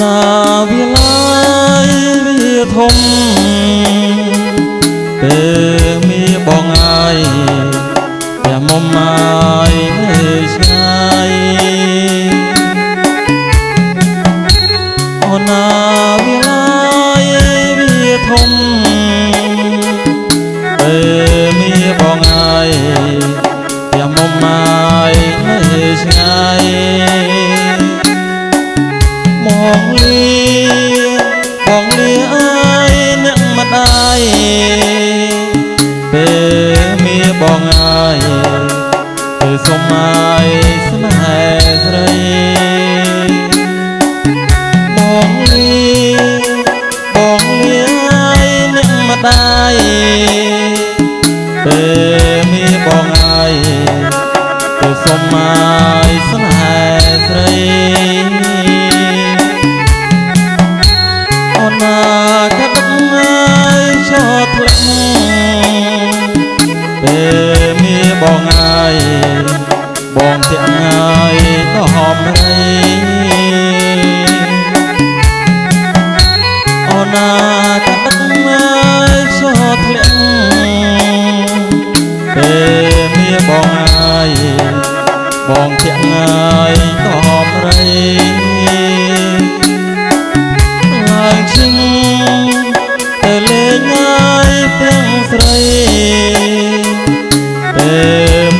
ណាវាឡាយវាធំពេលមានបងអាយតែមុំអាយនៅឆ្ងាយអូនណាវាឡាយវាធំពេលមានបងអាយ បងលាបងលាអើយអ្នកមិនអាយពេលមានបងអាយគឺសុំអាយ អូនណាកាត់ងាយចោតធ្លាក់ពេលមានបងអាយបងទាំងងាយក៏ហមរីអូនណាកាត់ងាយចោតធ្លាក់ពេលមានបងអាយបងទាំងងាយ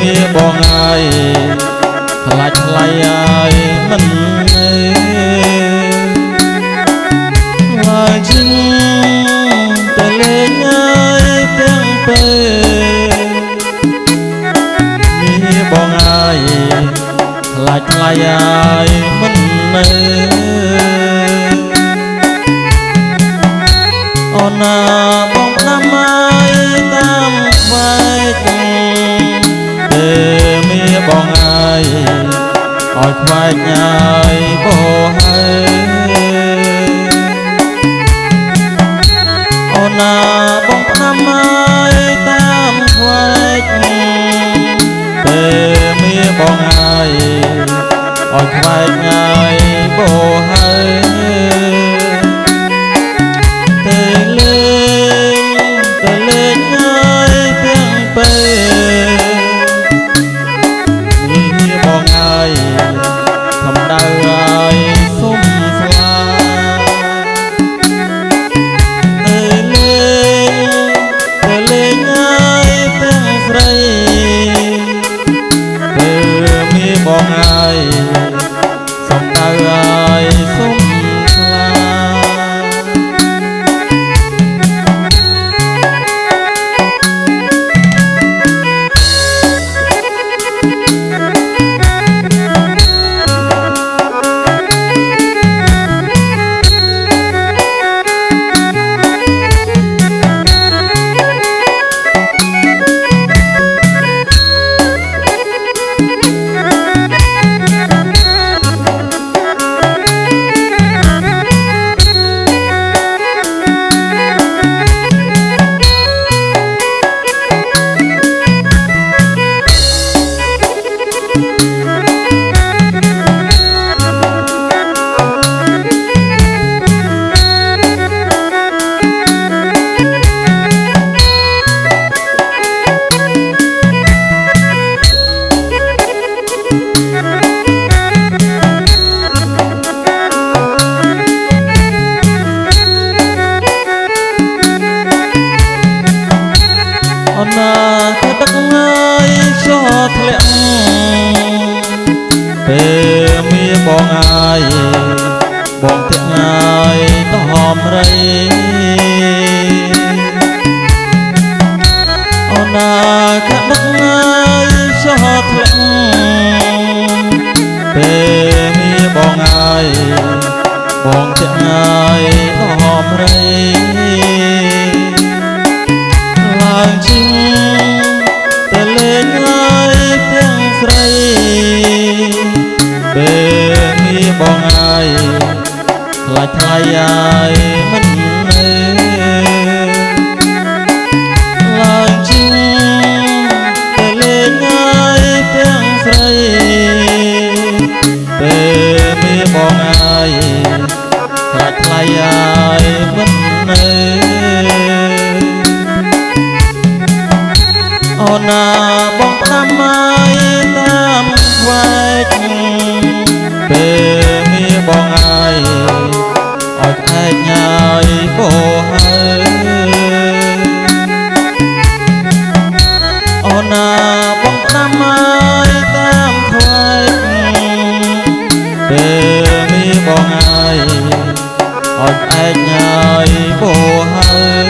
ពេលមានបងហើយខ្លាចថ្លៃហើយមិននៅឡើងឈឹងទៅលេងហើយទាំងពេលមានបងហើយខ្លាចថ្លៃហើយមិននៅអូនណាបងផ្ដាំហើយតាមខ្វាយពេល មានបងហើយឲ្យខ្វាយញ៉ាយបោហើយអូនណាបងផ្ដាំហើយតាមខ្វាយពេលមានបងហើយឲ្យខ្វាយញ៉ាយបោហើយ ពេលមានបងអាយបងទាំងអាយទៅហមរីឡើងជិងទៅលេងហើយទាំងស្រីពេលមានបងហើយខ្លាចថ្លៃហើយ អូណាបងតាមហើយតាមវែកពេលនេះបងហើយអត់ឯងហើយពោហើយអូណាបងតាមហើយតាមខ្វាយពេលនេះបងហើយអត់ឯងហើយពោហើយ